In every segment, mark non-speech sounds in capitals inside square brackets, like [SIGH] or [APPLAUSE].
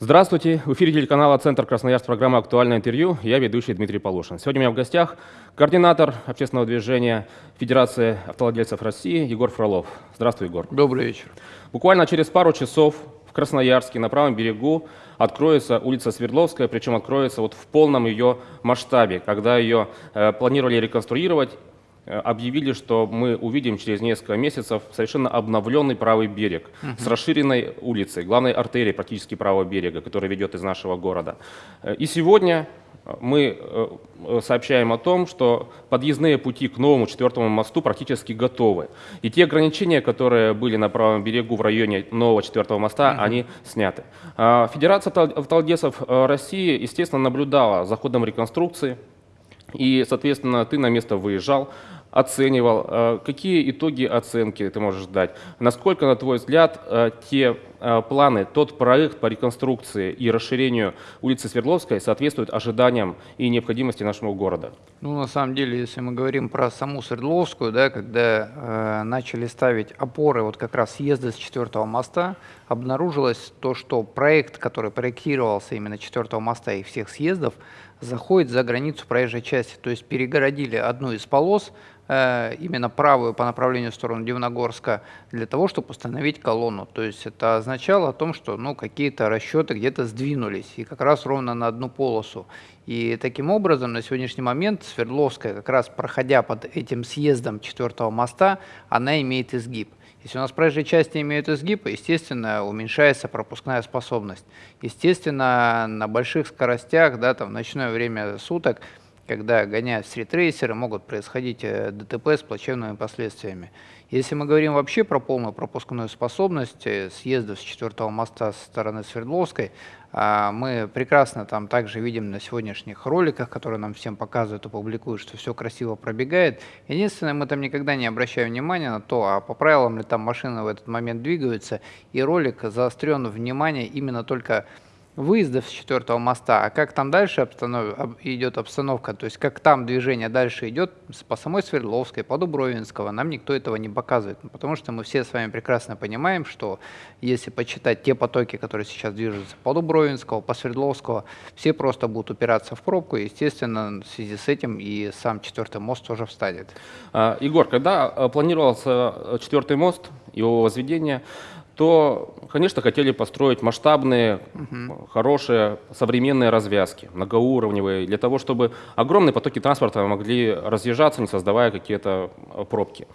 Здравствуйте! В эфире телеканала «Центр Красноярск» программа «Актуальное интервью». Я ведущий Дмитрий Полушин. Сегодня у меня в гостях координатор общественного движения Федерации автовладельцев России Егор Фролов. Здравствуй, Егор. Добрый вечер. Буквально через пару часов в Красноярске на правом берегу откроется улица Свердловская, причем откроется вот в полном ее масштабе, когда ее э, планировали реконструировать объявили, что мы увидим через несколько месяцев совершенно обновленный правый берег угу. с расширенной улицей, главной артерией практически правого берега, которая ведет из нашего города. Э, и сегодня мы э, сообщаем о том, что подъездные пути к новому четвертому мосту практически готовы. И те ограничения, которые были на правом берегу в районе нового четвертого моста, угу. они сняты. А, Федерация автовладельцев России, естественно, наблюдала за ходом реконструкции. И, соответственно, ты на место выезжал, оценивал. Э, какие итоги оценки ты можешь дать? Насколько, на твой взгляд, э, те э, планы, тот проект по реконструкции и расширению улицы Свердловской соответствуют ожиданиям и необходимости нашего города? Ну, на самом деле, если мы говорим про саму Свердловскую, да, когда э, начали ставить опоры вот как раз съезда с четвертого моста, обнаружилось то, что проект, который проектировался именно четвертого моста и всех съездов, заходит за границу проезжей части. То есть перегородили одну из полос, Э, именно правую по направлению в сторону Дивногорска для того, чтобы установить колонну. То есть это означало о том, что ну, какие-то расчеты где-то сдвинулись, и как раз ровно на одну полосу. И таким образом на сегодняшний момент Свердловская, как раз проходя под этим съездом четвертого моста, она имеет изгиб. Если у нас проезжие части имеют изгиб, естественно, уменьшается пропускная способность. Естественно, на больших скоростях, да, там, в ночное время суток, когда гоняют стритрейсеры, могут происходить э, ДТП с плачевными последствиями. Если мы говорим вообще про полную пропускную способность э, съездов с четвертого моста со стороны Свердловской, а, мы прекрасно там также видим на сегодняшних роликах, которые нам всем показывают и публикуют, что все красиво пробегает. Единственное, мы там никогда не обращаем внимания на то, а по правилам ли там машины в этот момент двигаются, и ролик заострен внимание именно только выездов с четвертого моста, а как там дальше обстанов... идет обстановка, то есть как там движение дальше идет по самой Свердловской, по Дубровинского, нам никто этого не показывает, ну, потому что мы все с вами прекрасно понимаем, что если почитать те потоки, которые сейчас движутся по Дубровинского, по Свердловского, все просто будут упираться в пробку, и, естественно, в связи с этим и сам четвертый мост тоже встанет. А, Егор, когда а, планировался э, четвертый мост, его возведение, то, конечно, хотели построить масштабные, угу. хорошие, современные развязки, многоуровневые, для того, чтобы огромные потоки транспорта могли разъезжаться, не создавая какие-то э, пробки.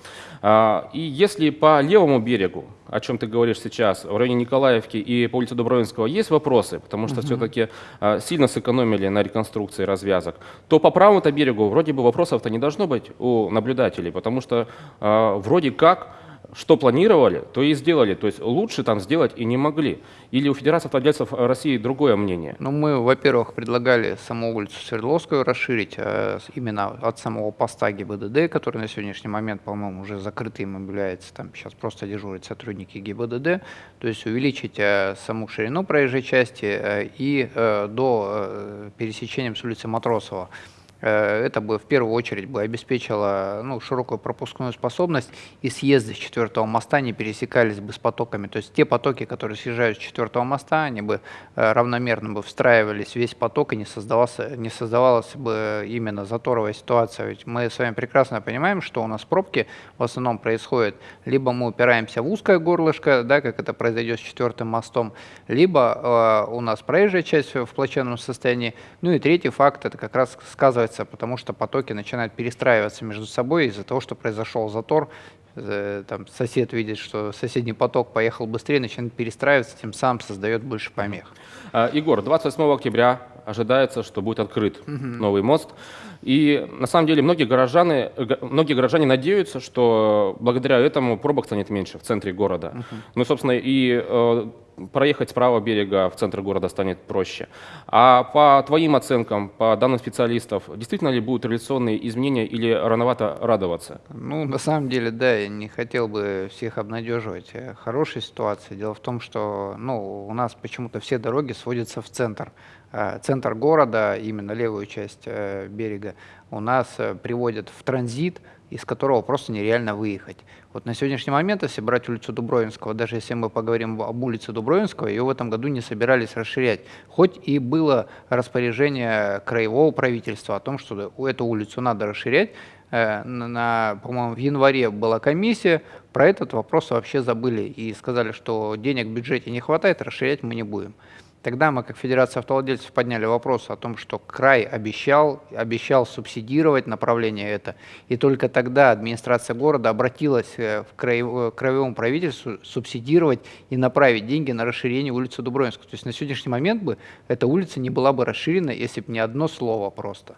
А, и если по левому берегу, о чем ты говоришь сейчас, в районе Николаевки и по улице Дубровинского есть вопросы, потому что угу. все-таки э, сильно сэкономили на реконструкции развязок, то по правому-то берегу вроде бы вопросов-то не должно быть у наблюдателей, потому что э, вроде как что планировали, то и сделали. То есть лучше там сделать и не могли. Или у Федерации автовладельцев России другое мнение? Ну, мы, во-первых, предлагали саму улицу Свердловскую расширить э, именно от самого поста ГИБДД, который на сегодняшний момент, по-моему, уже закрытым является. Там сейчас просто дежурят сотрудники ГИБДД. То есть увеличить э, саму ширину проезжей части э, и э, до э, пересечения с улицы Матросова. Э, это бы в первую очередь бы обеспечило ну, широкую пропускную способность, и съезды с четвертого моста не пересекались бы с потоками. То есть те потоки, которые съезжают с четвертого моста, они бы э, равномерно бы встраивались весь поток, и не, создавалась, не создавалась бы именно заторовая ситуация. Ведь мы с вами прекрасно понимаем, что у нас пробки в основном происходят, либо мы упираемся в узкое горлышко, да, как это произойдет с четвертым мостом, либо э, у нас проезжая часть в плачевном состоянии. Ну и третий факт, это как раз сказывается снижается, потому что потоки начинают перестраиваться между собой из-за того, что произошел затор. Э, там сосед видит, что соседний поток поехал быстрее, начинает перестраиваться, тем самым создает больше помех. А, Егор, 28 октября ожидается, что будет открыт угу. новый мост. И на самом деле многие горожане, многие горожане надеются, что благодаря этому пробок станет меньше в центре города. Угу. Ну, собственно, и э, проехать с правого берега в центр города станет проще. А по твоим оценкам, по данным специалистов, действительно ли будут реляционные изменения или рановато радоваться? Ну, на самом деле, да, я не хотел бы всех обнадеживать. Хорошая ситуация. Дело в том, что ну, у нас почему-то все дороги сводятся в центр. Э, центр города, именно левую часть э, берега, у нас э, приводят в транзит, из которого просто нереально выехать. Вот на сегодняшний момент, если брать улицу Дубровинского, даже если мы поговорим об улице Дубровинского, ее в этом году не собирались расширять. Хоть и было распоряжение краевого правительства о том, что эту улицу надо расширять, на, по-моему, в январе была комиссия, про этот вопрос вообще забыли и сказали, что денег в бюджете не хватает, расширять мы не будем. Тогда мы, как Федерация автовладельцев, подняли вопрос о том, что край обещал, обещал субсидировать направление это. И только тогда администрация города обратилась э, в краевому правительству субсидировать и направить деньги на расширение улицы Дубровинска. То есть на сегодняшний момент бы эта улица не была бы расширена, если бы не одно слово просто.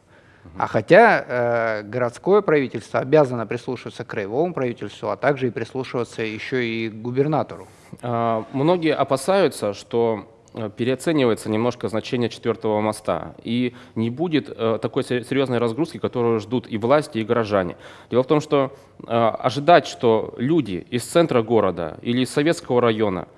А хотя э, городское правительство обязано прислушиваться к краевому правительству, а также и прислушиваться еще и к губернатору. А, многие опасаются, что Э, переоценивается немножко значение четвертого моста, и не будет э, такой серьезной разгрузки, которую ждут и власти, и горожане. Дело в том, что э, ожидать, что люди из центра города или из советского района Э,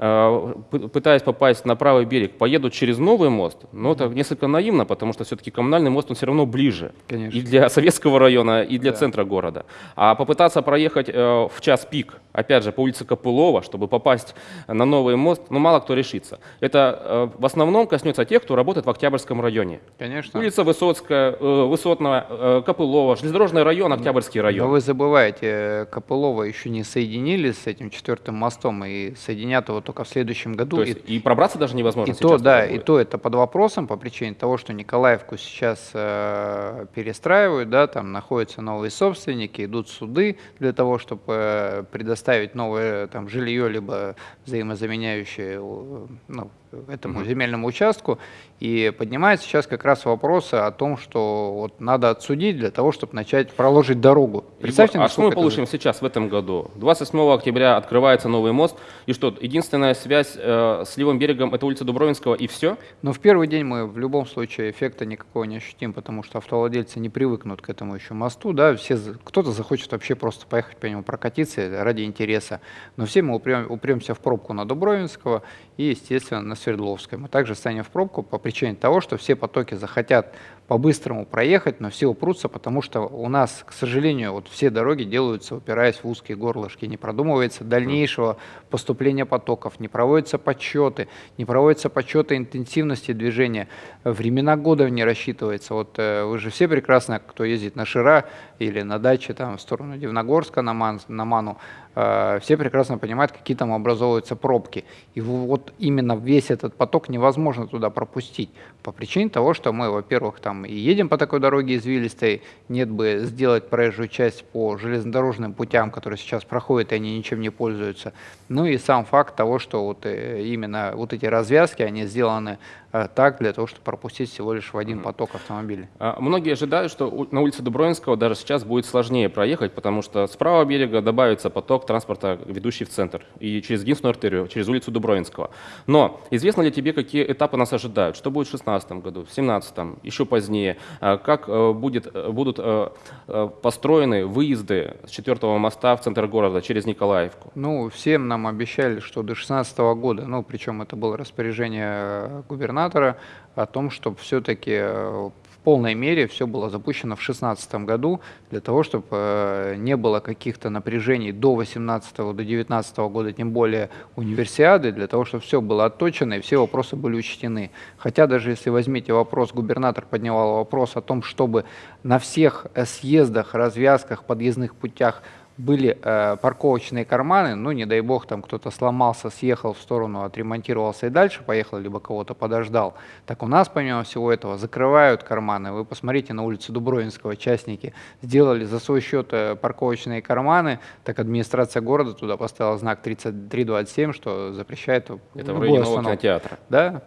пытаясь попасть на правый берег, поедут через новый мост, но это несколько наивно, потому что все-таки коммунальный мост, он все равно ближе. Конечно. И для советского района, и для да. центра города. А попытаться проехать э, в час пик, опять же, по улице Копылова, чтобы попасть на новый мост, ну, мало кто решится. Это э, в основном коснется тех, кто работает в Октябрьском районе. Конечно. Улица Высоцкая, Высотная, Копылова, железнодорожный район, Октябрьский район. Но вы забываете, Копылова еще не соединили с этим четвертым мостом, и соединят его только в следующем году. То есть и, и пробраться даже невозможно и то, да, и то это под вопросом по причине того, что Николаевку сейчас э, перестраивают, да, там находятся новые собственники, идут суды для того, чтобы э, предоставить новое там жилье либо взаимозаменяющее э, ну, этому земельному участку. И поднимается сейчас как раз вопросы о том, что вот надо отсудить для того, чтобы начать проложить дорогу. Представьте, Егор, а что мы получим это... сейчас в этом году? 28 октября открывается новый мост, и что, единственная связь э, с левым берегом – это улица Дубровинского, и все? Но в первый день мы в любом случае эффекта никакого не ощутим, потому что автовладельцы не привыкнут к этому еще мосту. Да? Все, кто-то захочет вообще просто поехать по нему прокатиться ради интереса. Но все мы упрем, упремся в пробку на Дубровинского и, естественно, Свердловской. Мы также станем в пробку по причине того, что все потоки захотят по-быстрому проехать, но все упрутся, потому что у нас, к сожалению, вот все дороги делаются, упираясь в узкие горлышки, не продумывается дальнейшего поступления потоков, не проводятся подсчеты, не проводятся подсчеты интенсивности движения, времена года не рассчитывается. Вот э, вы же все прекрасно, кто ездит на Шира или на даче там в сторону Дивногорска на, Ман, на Ману, все прекрасно понимают, какие там образовываются пробки. И вот именно весь этот поток невозможно туда пропустить по причине того, что мы, во-первых, там и едем по такой дороге извилистой, нет бы сделать проезжую часть по железнодорожным путям, которые сейчас проходят, и они ничем не пользуются. Ну и сам факт того, что вот э, именно вот эти развязки, они сделаны Э, так для того, чтобы пропустить всего лишь в один поток автомобилей. А, многие ожидают, что на улице Дубровинского даже сейчас будет сложнее проехать, потому что с правого берега добавится поток транспорта, ведущий в центр, и через единственную артерию, через улицу Дубровинского. Но известно ли тебе, какие этапы нас ожидают? Что будет в 2016 году, в 2017, еще позднее? А, как э, будет, э, будут построены выезды с четвертого моста в центр города через Николаевку? Ну, всем нам обещали, что до 2016 года, ну, причем это было распоряжение губернатора, губернатора о том, чтобы все-таки э, в полной мере все было запущено в 2016 году, для того, чтобы э, не было каких-то напряжений до 2018 до 2019 года, тем более универсиады, для того, чтобы все было отточено и все вопросы были учтены. Хотя даже если возьмите вопрос, губернатор поднимал вопрос о том, чтобы на всех съездах, развязках, подъездных путях были э, парковочные карманы, ну, не дай бог, там кто-то сломался, съехал в сторону, отремонтировался и дальше поехал, либо кого-то подождал. Так у нас, помимо всего этого, закрывают карманы. Вы посмотрите на улицу Дубровинского, частники сделали за свой счет э, парковочные карманы, так администрация города туда поставила знак 3327, что запрещает Это в районе нового кинотеатра. Да.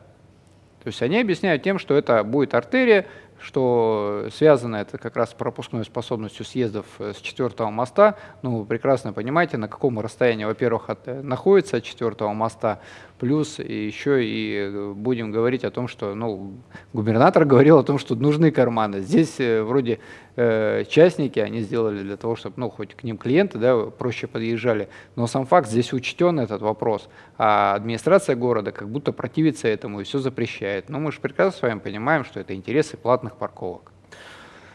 То есть они объясняют тем, что это будет артерия, что связано это как раз с пропускной способностью съездов э, с четвертого моста. Ну, вы прекрасно понимаете, на каком расстоянии, во-первых, э, находится от четвертого моста, Плюс еще и э, будем говорить о том, что ну, губернатор [LAUGHS] говорил о том, что нужны карманы. Здесь э, вроде э, частники, они сделали для того, чтобы ну, хоть к ним клиенты да, проще подъезжали. Но сам факт, здесь учтен этот вопрос. А администрация города как будто противится этому и все запрещает. Но мы же прекрасно с вами понимаем, что это интересы платных парковок.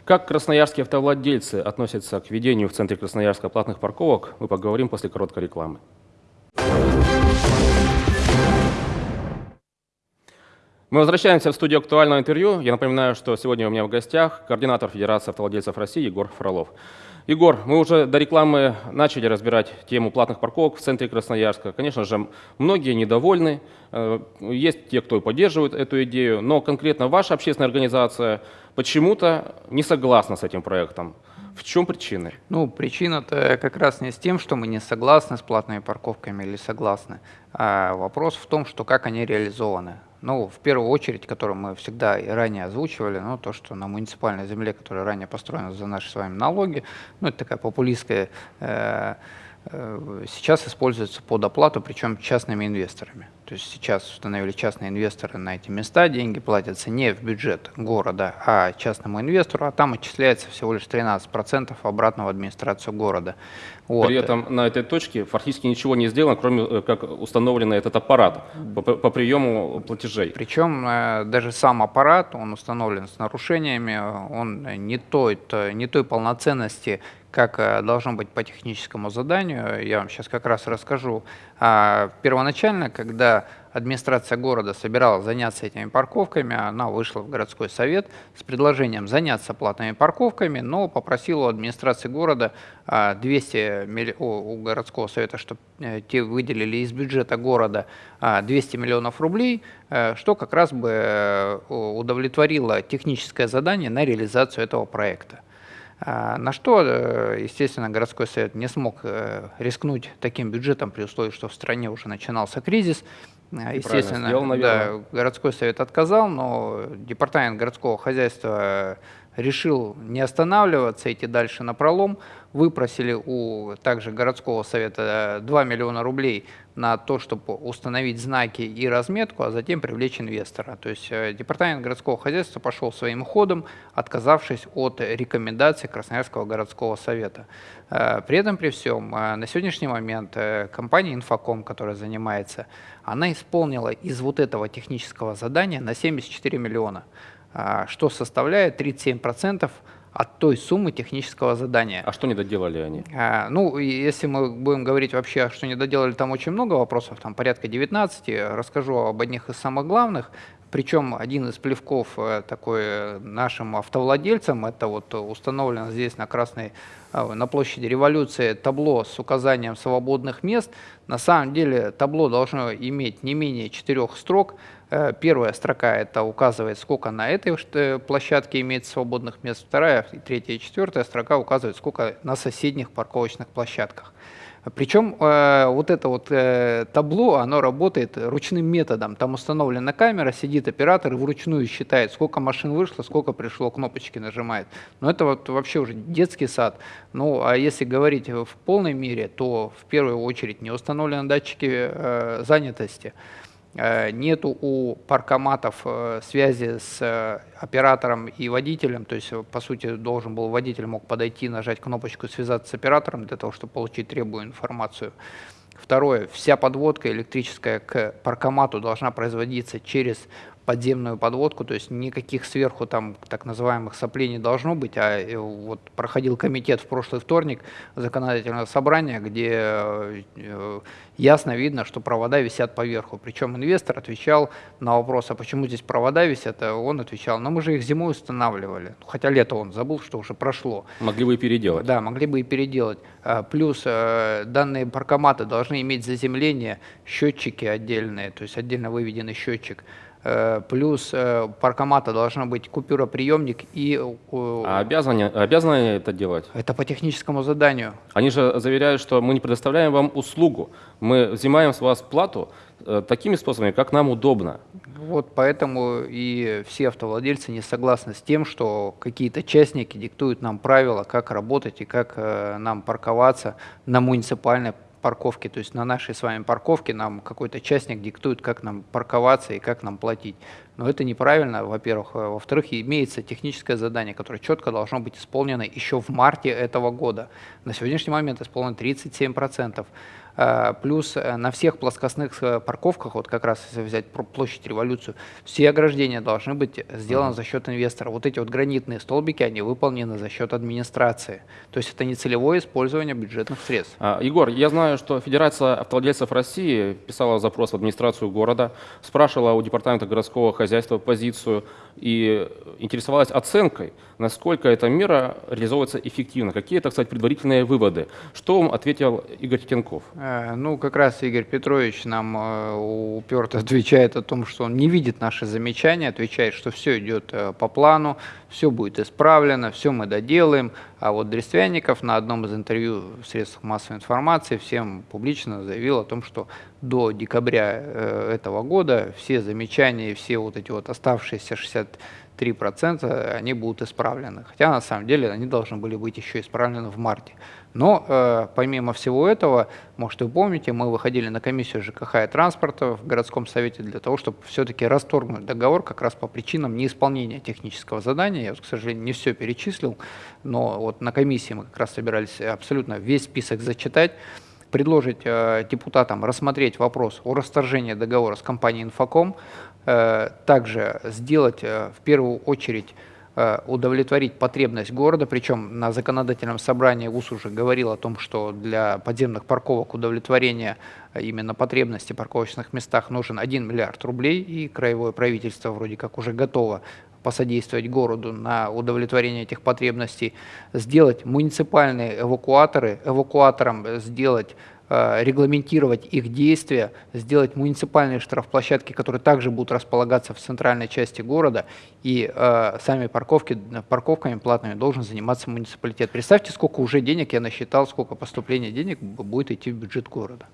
Как красноярские автовладельцы относятся к ведению в центре Красноярска платных парковок, мы поговорим после короткой рекламы. Мы возвращаемся в студию актуального интервью. Я напоминаю, что сегодня у меня в гостях координатор Федерации автовладельцев России Егор Фролов. Егор, мы уже до рекламы начали разбирать тему платных парковок в центре Красноярска. Конечно же, многие недовольны, э, есть те, кто поддерживает эту идею, но конкретно ваша общественная организация почему-то не согласна с этим проектом. В чем причины? Ну, причина-то как раз не с тем, что мы не согласны с платными парковками или согласны, а вопрос в том, что как они реализованы. Ну, в первую очередь, которую мы всегда и ранее озвучивали, ну, то, что на муниципальной земле, которая ранее построена за наши с вами налоги, ну, это такая популистская, э, сейчас используется под оплату, причем частными инвесторами. То есть сейчас установили частные инвесторы на эти места, деньги платятся не в бюджет города, а частному инвестору, а там отчисляется всего лишь 13% обратно в администрацию города. Вот. При этом на этой точке фактически ничего не сделано, кроме э, как установлен этот аппарат по, по приему платежей. Причем э, даже сам аппарат, он установлен с нарушениями, он не той, не той полноценности, как э, должно быть по техническому заданию. Я вам сейчас как раз расскажу. А, первоначально, когда администрация города собиралась заняться этими парковками, она вышла в городской совет с предложением заняться платными парковками, но попросила у администрации города 200 милли... у городского совета, чтобы э, те выделили из бюджета города 200 миллионов рублей, э, что как раз бы удовлетворило техническое задание на реализацию этого проекта. А, на что, э, естественно, городской совет не смог э, рискнуть таким бюджетом при условии, что в стране уже начинался кризис. А, естественно, сделал, да, городской совет отказал, но департамент городского хозяйства решил не останавливаться, идти дальше на пролом. Выпросили у также городского совета 2 миллиона рублей на то, чтобы установить знаки и разметку, а затем привлечь инвестора. То есть э, департамент городского хозяйства пошел своим ходом, отказавшись от рекомендаций Красноярского городского совета. Э, при этом, при всем, э, на сегодняшний момент компания «Инфоком», которая занимается, она исполнила из вот этого технического задания на 74 миллиона. А, что составляет 37% от той суммы технического задания. А что не доделали они? А, ну, если мы будем говорить вообще, что не доделали, там очень много вопросов, там порядка 19. Расскажу об одних из самых главных. Причем один из плевков э, такой э, нашим автовладельцам, это вот установлено здесь на Красной, э, на площади революции табло с указанием свободных мест. На самом деле табло должно иметь не менее четырех строк, первая строка это указывает, сколько на этой э, площадке имеется свободных мест. Вторая, третья и четвертая строка указывает, сколько на соседних парковочных площадках. Причем э, вот это вот э, табло, оно работает ручным методом. Там установлена камера, сидит оператор и вручную считает, сколько машин вышло, сколько пришло, кнопочки нажимает. Но это вот вообще уже детский сад. Ну, а если говорить в полной мере, то в первую очередь не установлены датчики э, занятости. Э, нету у паркоматов э, связи с э, оператором и водителем, то есть, по сути, должен был водитель мог подойти, нажать кнопочку «Связаться с оператором» для того, чтобы получить требуемую информацию. Второе, вся подводка электрическая к паркомату должна производиться через подземную подводку, то есть никаких сверху там так называемых соплей не должно быть, а э, вот проходил комитет в прошлый вторник законодательного собрания, где э, ясно видно, что провода висят поверху. Причем инвестор отвечал на вопрос, а почему здесь провода висят, а он отвечал, ну мы же их зимой устанавливали, хотя лето он забыл, что уже прошло. Могли бы и переделать. Да, могли бы и переделать. А, плюс э, данные паркоматы должны иметь заземление, счетчики отдельные, то есть отдельно выведенный счетчик. Э, плюс э, паркомата должна быть купюроприемник и... Э, а обязаны, обязаны это делать? Это по техническому заданию. Они же заверяют, что мы не предоставляем вам услугу, мы взимаем с вас плату такими способами, как нам удобно. Вот поэтому и все автовладельцы не согласны с тем, что какие-то частники диктуют нам правила, как работать и как нам парковаться на муниципальной парковки, то есть на нашей с вами парковке нам какой-то частник диктует, как нам парковаться и как нам платить. но это неправильно, во-первых. Э, во-вторых, имеется техническое задание, которое четко должно быть исполнено еще в марте этого года. На сегодняшний момент исполнено 37%. Э, плюс э, на всех плоскостных э, парковках, вот как раз если взять площадь революцию, все ограждения должны быть сделаны за счет инвестора. Вот эти вот гранитные столбики, они выполнены за счет администрации. То есть это не целевое использование бюджетных средств. А, Егор, я знаю, что Федерация автовладельцев России писала запрос в администрацию города, спрашивала у Департамента городского хозяйства позицию и интересовалась оценкой, насколько эта мера реализовывается эффективно. Какие это, кстати, предварительные выводы? Что вам ответил Игорь Титенков? Э, ну, как раз Игорь Петрович нам э, уперто [LAUGHS] отвечает о том, что он не видит наши замечания, отвечает, что все идет э, по плану, все будет исправлено, все мы доделаем. А вот Дрествянников на одном из интервью в средствах массовой информации всем публично заявил о том, что до декабря этого года все замечания, все вот эти вот оставшиеся 60 3% они будут исправлены. Хотя на самом деле они должны были быть еще исправлены в марте. Но э, помимо всего этого, может вы помните, мы выходили на комиссию ЖКХ и транспорта в городском совете для того, чтобы все-таки расторгнуть договор как раз по причинам неисполнения технического задания. Я, к сожалению, не все перечислил, но вот на комиссии мы как раз собирались абсолютно весь список зачитать предложить э, депутатам рассмотреть вопрос о расторжении договора с компанией «Инфоком», э, также сделать э, в первую очередь удовлетворить потребность города, причем на законодательном собрании ВУЗ уже говорил о том, что для подземных парковок удовлетворения э, именно потребности в парковочных местах нужен 1 миллиард рублей, и краевое правительство вроде как уже готово посодействовать городу на удовлетворение этих потребностей, сделать муниципальные эвакуаторы, эвакуатором сделать Э, регламентировать их действия, сделать муниципальные штрафплощадки, которые также будут располагаться в центральной части города, и э, сами парковки, парковками платными должен заниматься муниципалитет. Представьте, сколько уже денег я насчитал, сколько поступления денег будет идти в бюджет города.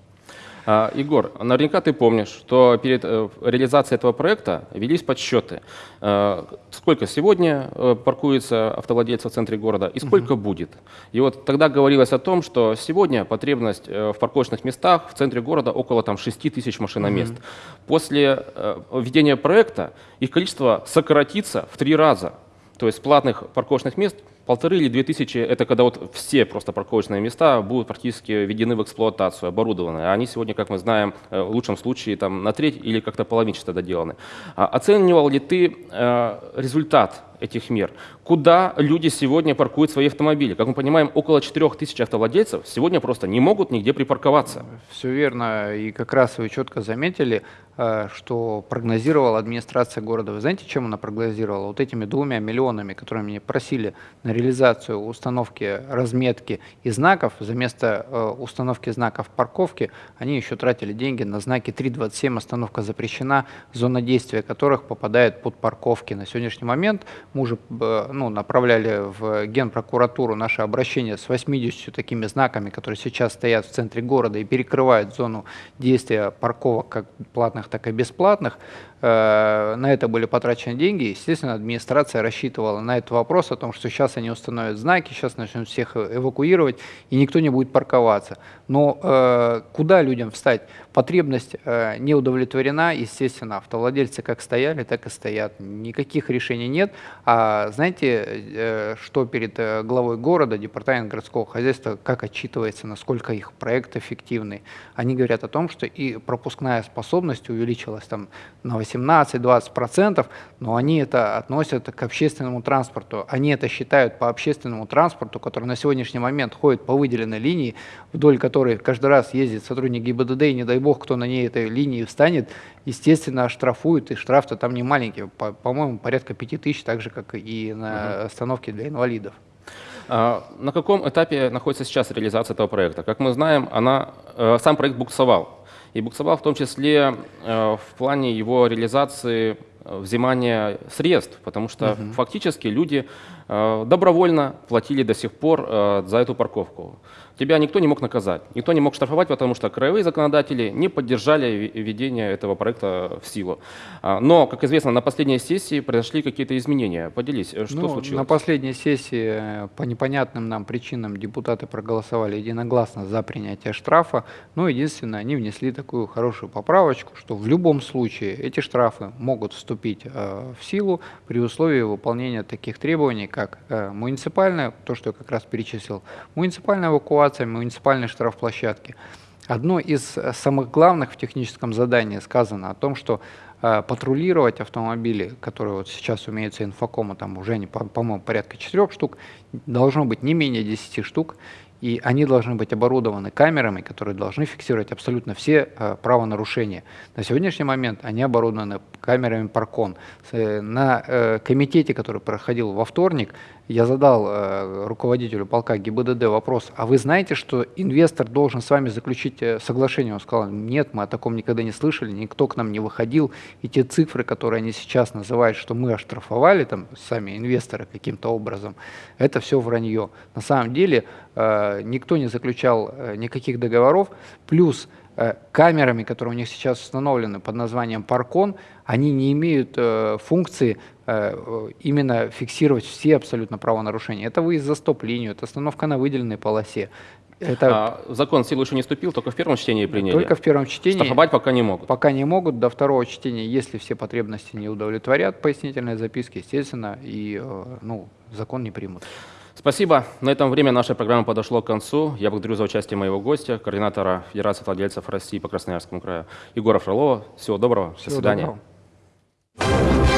А, Егор, наверняка ты помнишь, что перед э, реализацией этого проекта велись подсчеты. А, сколько сегодня э, паркуется автовладельцев в центре города и сколько угу. будет. И вот тогда говорилось о том, что сегодня потребность э, в парковочных местах в центре города около там, 6 тысяч машиномест. Угу. После введения проекта их количество сократится в три раза. То есть платных парковочных мест полторы или две тысячи, это когда вот все просто парковочные места будут практически введены в эксплуатацию, оборудованы. А они сегодня, как мы знаем, э, в лучшем случае там, на треть или как-то половинчато доделаны. А оценивал ли ты э, результат этих мер. Куда люди сегодня паркуют свои автомобили? Как мы понимаем, около 4000 автовладельцев сегодня просто не могут нигде припарковаться. Все верно. И как раз вы четко заметили, э, что прогнозировала администрация города. Вы знаете, чем она прогнозировала? Вот этими двумя миллионами, которые меня просили на реализацию установки разметки и знаков, за место э, установки знаков парковки, они еще тратили деньги на знаки 327 «Остановка запрещена», зона действия которых попадает под парковки. На сегодняшний момент мы уже ну, направляли в Генпрокуратуру наше обращение с 80 такими знаками, которые сейчас стоят в центре города и перекрывают зону действия парковок как платных, так и бесплатных. Э, на это были потрачены деньги. Естественно, администрация рассчитывала на этот вопрос о том, что сейчас они установят знаки, сейчас начнут всех эвакуировать, и никто не будет парковаться. Но э, куда людям встать? Потребность э, не удовлетворена, естественно, автовладельцы как стояли, так и стоят. Никаких решений нет. А знаете, э, что перед э, главой города, департамент городского хозяйства, как отчитывается, насколько их проект эффективный? Они говорят о том, что и пропускная способность увеличилась там на 18-20%, но они это относят к общественному транспорту. Они это считают по общественному транспорту, который на сегодняшний момент ходит по выделенной линии, вдоль которой каждый раз ездит сотрудник ГИБДД, и не дай бог, кто на ней этой линии встанет, естественно, штрафуют, и штраф-то там не маленький, по-моему, порядка 5 тысяч, так же, как и на остановке для инвалидов. А, на каком этапе находится сейчас реализация этого проекта? Как мы знаем, она, э, сам проект буксовал. И буксовал в том числе э, в плане его реализации э, взимания средств, потому что угу. фактически люди добровольно платили до сих пор за эту парковку тебя никто не мог наказать, никто не мог штрафовать, потому что краевые законодатели не поддержали введение этого проекта в силу. А, но, как известно, на последней сессии произошли какие-то изменения. Поделись, э, что ну, случилось? На последней сессии э, по непонятным нам причинам депутаты проголосовали единогласно за принятие штрафа. Но единственное, они внесли такую хорошую поправочку, что в любом случае эти штрафы могут вступить э, в силу при условии выполнения таких требований, как э, муниципальная, то, что я как раз перечислил, муниципальная эвакуация, муниципальные штрафплощадки. Одно из э, самых главных в техническом задании сказано о том, что э, патрулировать автомобили, которые вот сейчас умеются инфокома, там уже, по-моему, порядка четырех штук, должно быть не менее 10 штук, и они должны быть оборудованы камерами, которые должны фиксировать абсолютно все э, правонарушения. На сегодняшний момент они оборудованы камерами Паркон. Э, на э, комитете, который проходил во вторник, я задал э, руководителю полка ГИБДД вопрос, а вы знаете, что инвестор должен с вами заключить э, соглашение? Он сказал, нет, мы о таком никогда не слышали, никто к нам не выходил, и те цифры, которые они сейчас называют, что мы оштрафовали, там, сами инвесторы каким-то образом, это все вранье. На самом деле э, никто не заключал э, никаких договоров, плюс камерами, которые у них сейчас установлены под названием Паркон, они не имеют э, функции э, э, именно фиксировать все абсолютно правонарушения. Это выезд за стоп-линию, это остановка на выделенной полосе. Это А, закон в силу еще не вступил, только в первом чтении приняли. только в первом чтении. Штрафовать пока не могут. Пока не могут. До второго чтения, если все потребности не удовлетворят пояснительные записки, естественно, и э, ну, закон не примут. Спасибо. На этом время нашей программы подошло к концу. Я благодарю за участие моего гостя, координатора Федерации владельцев России по Красноярскому краю Егора Фролова. Всего доброго. До Всего свидания. доброго.